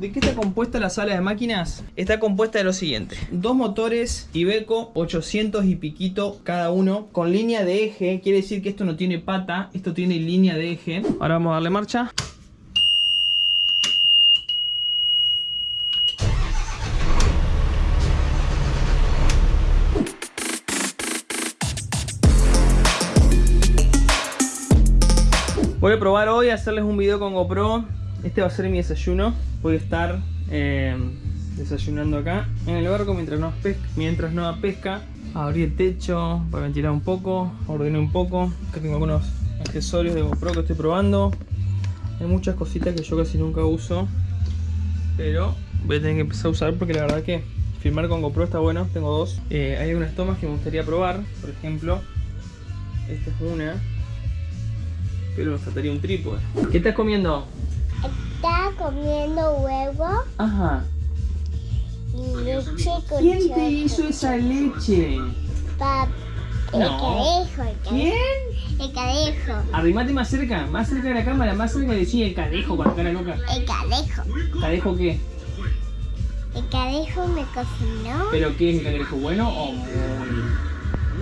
¿De qué está compuesta la sala de máquinas? Está compuesta de lo siguiente. Dos motores Iveco 800 y piquito cada uno con línea de eje. Quiere decir que esto no tiene pata, esto tiene línea de eje. Ahora vamos a darle marcha. Voy a probar hoy a hacerles un video con GoPro. Este va a ser mi desayuno. Voy a estar eh, desayunando acá en el barco mientras no, pesca, mientras no pesca. Abrí el techo para ventilar un poco, ordené un poco. Acá tengo algunos accesorios de GoPro que estoy probando. Hay muchas cositas que yo casi nunca uso. Pero voy a tener que empezar a usar porque la verdad que filmar con GoPro está bueno. Tengo dos. Eh, hay algunas tomas que me gustaría probar. Por ejemplo, esta es una pero me faltaría un trípode. ¿Qué estás comiendo? Comiendo huevo Ajá. y leche con ¿Quién te chocolate. hizo esa leche? Pap- El No. cadejo, el cadejo. ¿Quién? El cadejo. Arrimate más cerca, más cerca de la cámara, más cerca de decir el cadejo con la cara loca. El cadejo. ¿Cadejo qué? El cadejo me cocinó ¿Pero qué es el cangrejo? ¿Bueno o muy?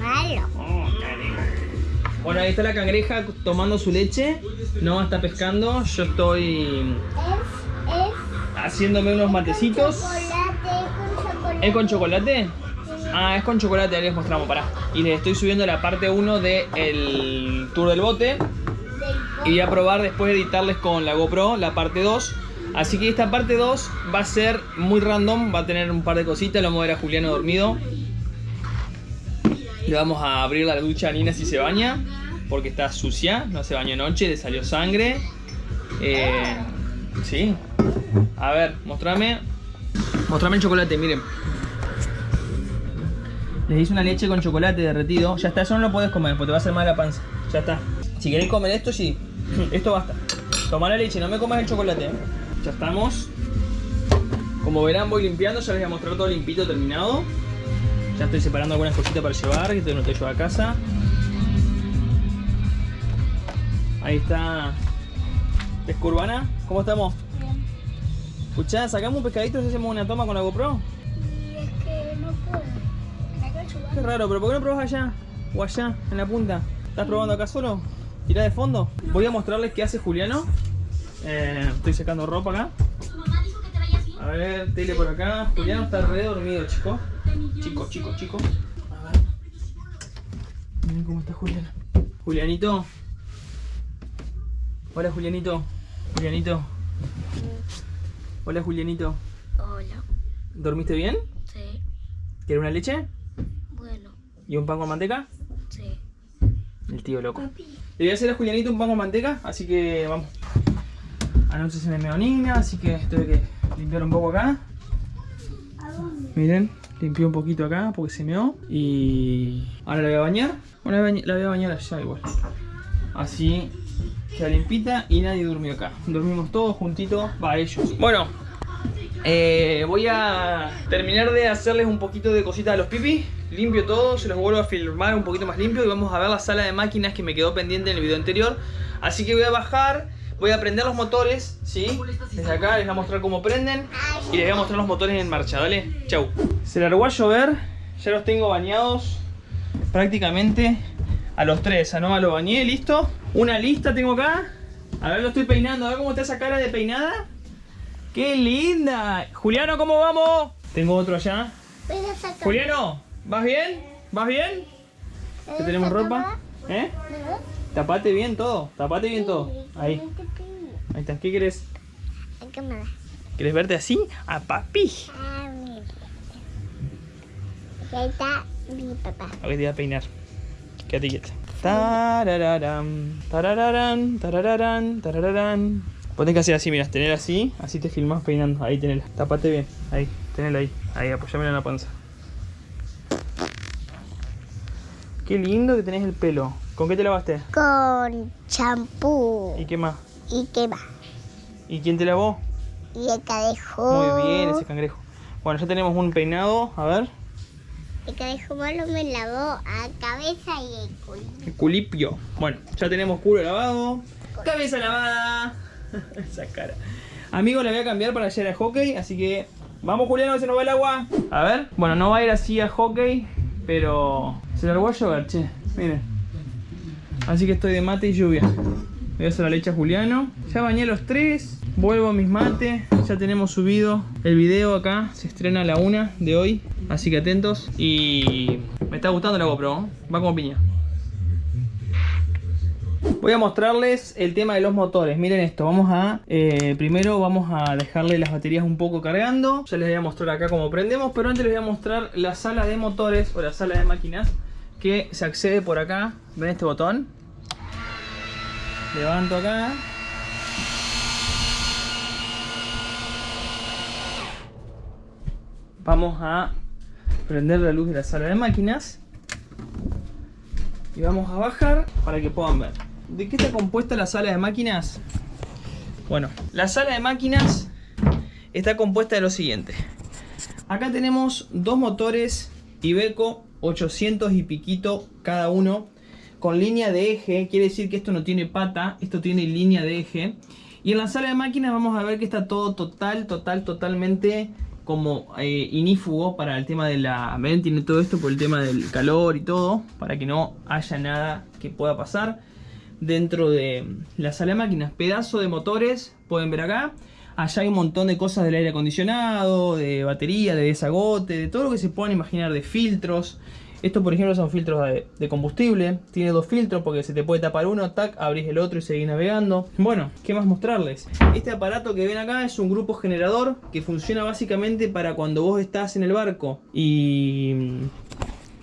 malo. Bueno, ahí está la cangreja tomando su leche. No está pescando. Yo estoy Es, es haciéndome unos matecitos. ¿Es con chocolate? Ah, es con chocolate, ahí les mostramos, pará. Y les estoy subiendo la parte 1 del tour del bote. Y voy a probar después de editarles con la GoPro la parte 2. Así que esta parte 2 va a ser muy random, va a tener un par de cositas, lo vamos a ver a Juliano dormido. Le vamos a abrir la ducha a Nina si se baña, porque está sucia, no se bañó anoche, le salió sangre. Eh, sí. A ver, mostrame. Mostrame el chocolate, miren. Les hice una leche con chocolate derretido. Ya está, eso no lo puedes comer, porque te va a hacer mal la panza. Ya está. Si queréis comer esto, sí. Esto basta. Toma la leche, no me comas el chocolate. ¿eh? Ya estamos. Como verán, voy limpiando. Ya les voy a mostrar todo limpito, terminado. Ya estoy separando algunas cositas para llevar, que te no te llevo a casa. Ahí está. Pesca urbana. ¿Cómo estamos? Escuchá, sacamos un pescadito y hacemos una toma con la GoPro. Y es que no puedo. Acá. Qué raro, pero ¿por qué no probás allá? O allá, en la punta. ¿Estás probando acá solo? Tirá de fondo. Voy a mostrarles qué hace Juliano. Eh, estoy sacando ropa acá. A ver, tele por acá. Juliano está re dormido, chico. Chico, chico, chico. A ver. Miren cómo está Juliano. Julianito. Hola, Julianito. Julianito. Hola, Julianito. Hola. ¿Dormiste bien? Sí. ¿Quieres una leche? Bueno. ¿Y un pan con manteca? Sí. El tío loco. Le voy a hacer a Julianito un pan con manteca, así que vamos. Anoche se me meó Nina, así que tuve que limpiar un poco acá. Miren, limpié un poquito acá porque se meó. Y ahora la voy a bañar. Bueno, la voy a bañar allá igual. Así queda limpita y nadie durmió acá. Dormimos todos juntitos, va ellos. Bueno, eh, voy a terminar de hacerles un poquito de cositas a los pipis. Limpio todo, se los vuelvo a filmar un poquito más limpio y vamos a ver la sala de máquinas que me quedó pendiente en el video anterior. Así que voy a bajar, voy a prender los motores, ¿sí? Desde acá les voy a mostrar cómo prenden y les voy a mostrar los motores en marcha, ¿vale? Chau. Se largó a llover, ya los tengo bañados prácticamente a los tres. A Nova lo bañé, listo. Una lista tengo acá. A ver, lo estoy peinando, a ver cómo está esa cara de peinada. ¡Qué linda! Juliano, ¿cómo vamos? Tengo otro allá. Juliano, ¿vas bien? ¿Vas bien? ¿Que tenemos ropa? ¿Eh? Tapate bien todo, tapate bien todo. Ahí, ahí está. ¿Qué cámara. ¿Querés verte así? A papi. Ah, ahí está mi papá. Ver, te voy a peinar. Quédate quieta. Tarararán, tarararán, tarararán, tarararán. Vos tenés que hacer así, mira, tener así, así te filmás peinando. Ahí tenela, tapate bien. Ahí, tenela ahí. Ahí, apoyámela en la panza. Qué lindo que tenés el pelo. ¿Con qué te lavaste? Con champú. ¿Y qué más? ¿Y qué va? ¿Y quién te lavó? Y el cadejo. Muy bien, ese cangrejo. Bueno, ya tenemos un peinado, a ver. El cadejo malo me lavó a cabeza y el culo. El culipio. Bueno, ya tenemos culo lavado. Cabeza lavada. Esa cara. Amigo, la voy a cambiar para llegar a hockey, así que vamos Juliano, que se nos va el agua. A ver, bueno, no va a ir así a hockey, pero se largó a llover, che, miren. Así que estoy de mate y lluvia. Voy a hacer la leche a Juliano. Ya bañé los tres. Vuelvo a mis mates. Ya tenemos subido el video acá. Se estrena a la una de hoy. Así que atentos. Y me está gustando la GoPro. Va como piña. Voy a mostrarles el tema de los motores. Miren esto, vamos a... eh, primero vamos a dejarle las baterías un poco cargando. Ya les voy a mostrar acá cómo prendemos, pero antes les voy a mostrar la sala de motores o la sala de máquinas que se accede por acá. ¿Ven este botón? Levanto acá. Vamos a prender la luz de la sala de máquinas. Y vamos a bajar para que puedan ver. ¿De qué está compuesta la sala de máquinas? Bueno, la sala de máquinas está compuesta de lo siguiente. Acá tenemos dos motores Iveco 800 y piquito cada uno con línea de eje. Quiere decir que esto no tiene pata, esto tiene línea de eje. Y en la sala de máquinas vamos a ver que está todo total, total, totalmente como eh, inífugo para el tema de la... ¿Ven? Tiene todo esto por el tema del calor y todo, para que no haya nada que pueda pasar dentro de la sala de máquinas. Pedazo de motores, pueden ver acá. Allá hay un montón de cosas del aire acondicionado, de batería, de desagote, de todo lo que se puedan imaginar, de filtros. Estos, por ejemplo, son filtros de, de combustible. Tiene dos filtros porque se te puede tapar uno, tac, abrís el otro y seguís navegando. Bueno, ¿qué más mostrarles? Este aparato que ven acá es un grupo generador que funciona básicamente para cuando vos estás en el barco y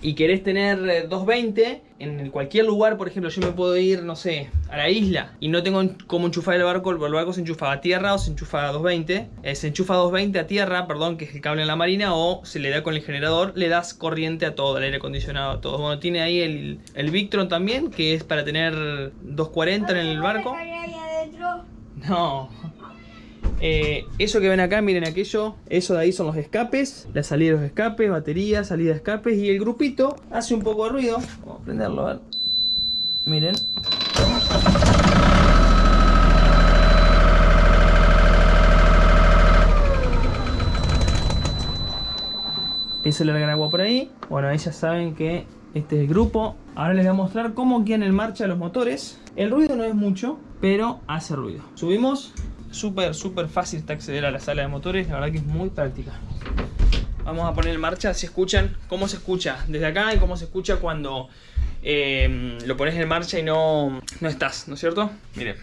y querés tener eh, 220 en cualquier lugar, por ejemplo, yo me puedo ir, no sé, a la isla y no tengo cómo enchufar el barco, el barco se enchufa a tierra o se enchufa a 220, eh, se enchufa a 220 a tierra, perdón, que es el cable en la marina, o se le da con el generador, le das corriente a todo, el aire acondicionado, a todo. Bueno, tiene ahí el, el Victron también, que es para tener 240 en el barco. No. Eh, eso que ven acá, miren aquello, eso de ahí son los escapes, la salida de los escapes, batería, salida de escapes y el grupito hace un poco de ruido. Vamos a prenderlo, a ver. Miren. Empieza a largar agua por ahí. Bueno, ahí ya saben que este es el grupo. Ahora les voy a mostrar cómo quedan en marcha los motores. El ruido no es mucho, pero hace ruido. Subimos. Súper, súper fácil acceder a la sala de motores. La verdad que es muy práctica. Vamos a poner en marcha, si escuchan, cómo se escucha desde acá y cómo se escucha cuando eh, lo pones en marcha y no, no estás, ¿no es cierto? Miren.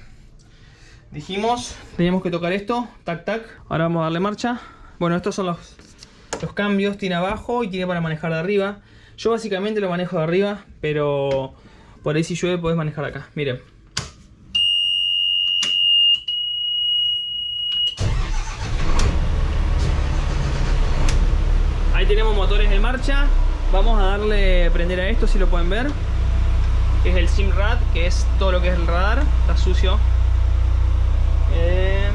Dijimos, teníamos que tocar esto, tac, tac. Ahora vamos a darle marcha. Bueno, estos son los, los cambios. Tiene abajo y tiene para manejar de arriba. Yo básicamente lo manejo de arriba, pero por ahí si llueve podés manejar acá. Miren. Ahí tenemos Vamos a darle prender a esto si lo pueden ver. Que es el SIMRAD, que es todo lo que es el radar. Está sucio. Eh,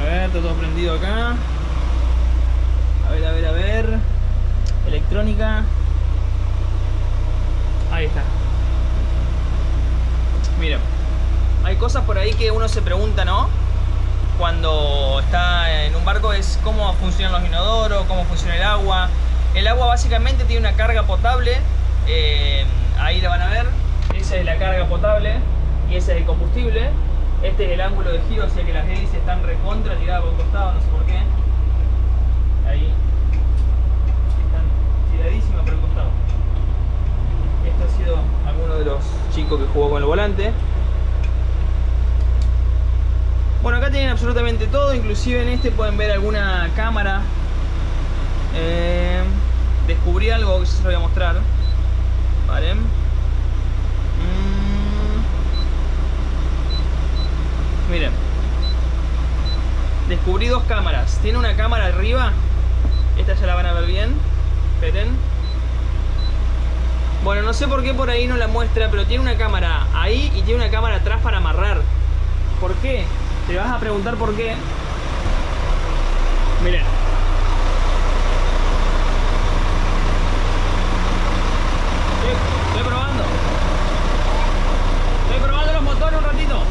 a ver, está todo prendido acá. A ver, a ver, a ver. Electrónica. Ahí está. Miren. Hay cosas por ahí que uno se pregunta, ¿no? Cuando está en un barco es cómo funcionan los inodoros, cómo funciona el agua. El agua básicamente tiene una carga potable. eh, ahí la van a ver. Esa es la carga potable y ese es el combustible. Este es el ángulo de giro, o sea que las hélices están recontra tiradas por un costado, no sé por qué. Ahí. Están tiradísimas por el costado. Esto ha sido alguno de los chicos que jugó con el volante. Bueno, acá tienen absolutamente todo, inclusive en este pueden ver alguna cámara. Eh, descubrí algo que se lo voy a mostrar. Vale. Mm. Miren. Descubrí dos cámaras. Tiene una cámara arriba. Esta ya la van a ver bien. Esperen. Bueno, no sé por qué por ahí no la muestra, pero tiene una cámara ahí y tiene una cámara atrás para amarrar. ¿Por qué? Te vas a preguntar por qué. Miren. Estoy, estoy probando. Estoy probando los motores un ratito.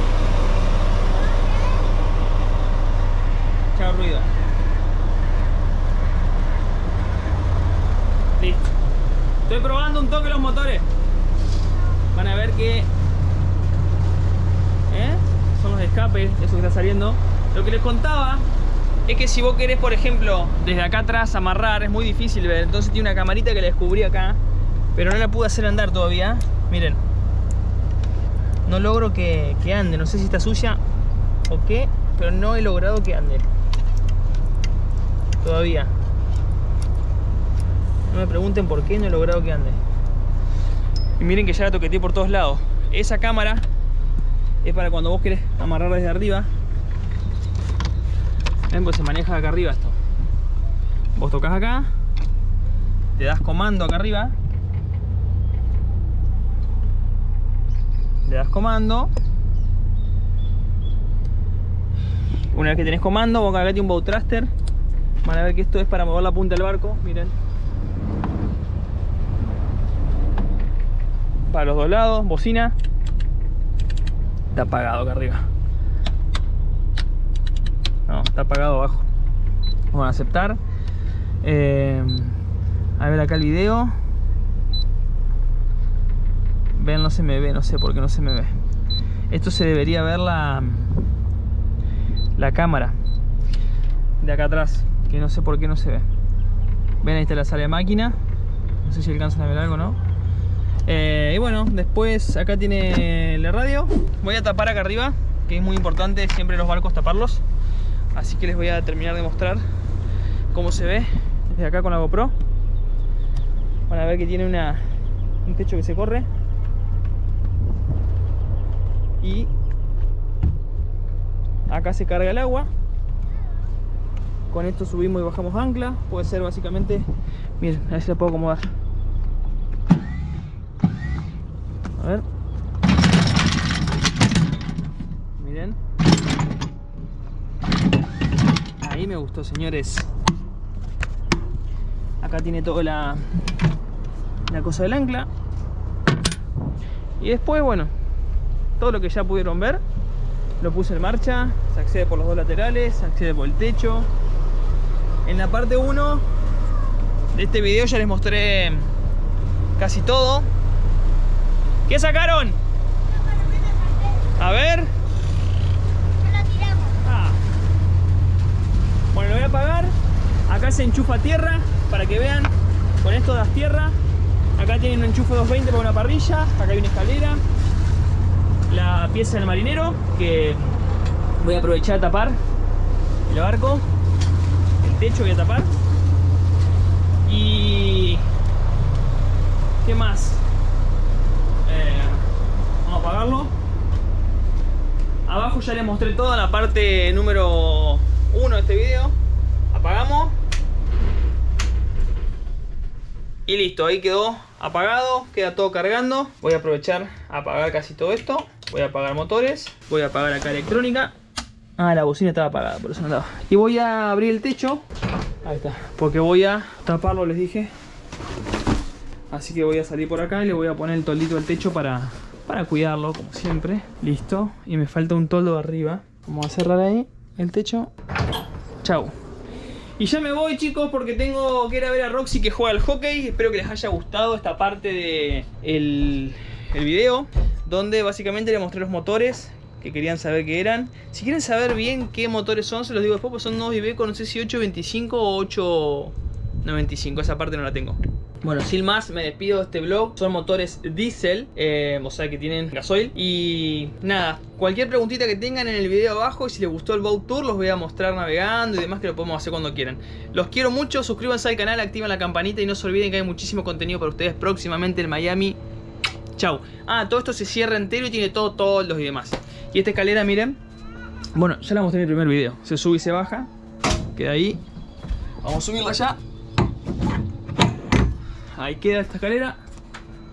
calentando un toque los motores. Van a ver que... ¿eh? Son los escapes, Lo que les contaba es que si vos querés, por ejemplo, desde acá atrás amarrar, es muy difícil ver. Entonces tiene una camarita que le descubrí acá, pero no la pude hacer andar todavía. Miren. No logro que, que ande, no sé si está sucia o qué, pero no he logrado que ande. Todavía. No me pregunten por qué no he logrado que ande. Y miren que ya la toqueteé por todos lados. Esa cámara es para cuando vos querés amarrar desde arriba. Ven, pues se maneja acá arriba esto. Vos tocas acá, te das comando acá arriba. Le das comando. Una vez que tenés comando, vos acá un bow thruster. Van a ver que esto es para mover la punta del barco, miren. Para los dos lados, bocina. Está apagado acá arriba. No, está apagado abajo. A aceptar. Eh, a ver acá el video. Ven, no se me ve, no sé por qué no se me ve. Esto se debería ver la, la cámara de acá atrás, que no sé por qué no se ve. Ven, ahí está la sala de máquina. No sé si alcanzan a ver algo, ¿no? Eh, y bueno, después acá tiene la radio. Voy a tapar acá arriba, que es muy importante siempre los barcos taparlos. Así que les voy a terminar de mostrar cómo se ve desde acá con la GoPro. Van a ver que tiene una, un techo que se corre. Y acá se carga el agua. Con esto subimos y bajamos ancla. Puede ser básicamente... Miren, a ver si la puedo acomodar. A ver. Miren. Ahí me gustó, señores. Acá tiene toda la, la cosa del ancla. Y después, bueno, todo lo que ya pudieron ver, lo puse en marcha. Se accede por los dos laterales, se accede por el techo. En la parte 1 de este video ya les mostré casi todo. ¿Qué sacaron? A ver. Ah. Bueno, lo voy a apagar. Acá se enchufa tierra para que vean. Con esto das tierra. Acá tienen un enchufe 220 para una parrilla. Acá hay una escalera. La pieza del marinero que voy a aprovechar a tapar el barco. El techo voy a tapar. Y... ¿Qué más? Eh, vamos a apagarlo. Abajo ya les mostré toda la parte número 1 de este video. Apagamos. Y listo, ahí quedó apagado, queda todo cargando. Voy a aprovechar a apagar casi todo esto. Voy a apagar motores, voy a apagar acá electrónica. Ah, la bocina estaba apagada, por eso no andaba. Y voy a abrir el techo. Ahí está, porque voy a taparlo, les dije. Así que voy a salir por acá y le voy a poner el toldito del techo para, para cuidarlo, como siempre. Listo. Y me falta un toldo arriba. Vamos a cerrar ahí el techo. Chau. Y ya me voy chicos porque tengo que ir a ver a Roxy que juega al hockey. Espero que les haya gustado esta parte del de el video. Donde básicamente les mostré los motores que querían saber qué eran. Si quieren saber bien qué motores son, se los digo después, porque son nuevos Iveco, no sé si 825 o 895, esa parte no la tengo. Bueno, sin más, me despido de este vlog. Son motores diésel, eh, o sea que tienen gasoil. Y nada, cualquier preguntita que tengan en el video abajo y si les gustó el Boat Tour los voy a mostrar navegando y demás que lo podemos hacer cuando quieran. Los quiero mucho, suscríbanse al canal, activen la campanita y no se olviden que hay muchísimo contenido para ustedes próximamente en Miami. Chau. Ah, todo esto se cierra entero y tiene todo toldos y demás. Y esta escalera, miren. Bueno, ya la mostré en el primer video. Se sube y se baja. Queda ahí. Vamos a subirla ya. Ahí queda esta escalera.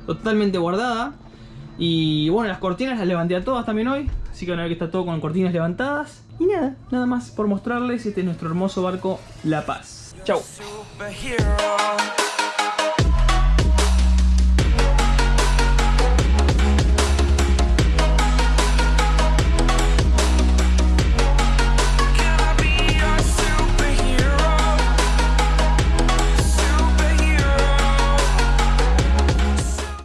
Totalmente guardada. Y bueno, las cortinas las levanté a todas también hoy. Así que van a ver que está todo con cortinas levantadas. Y nada, nada más por mostrarles. Este es nuestro hermoso barco La Paz. Chau.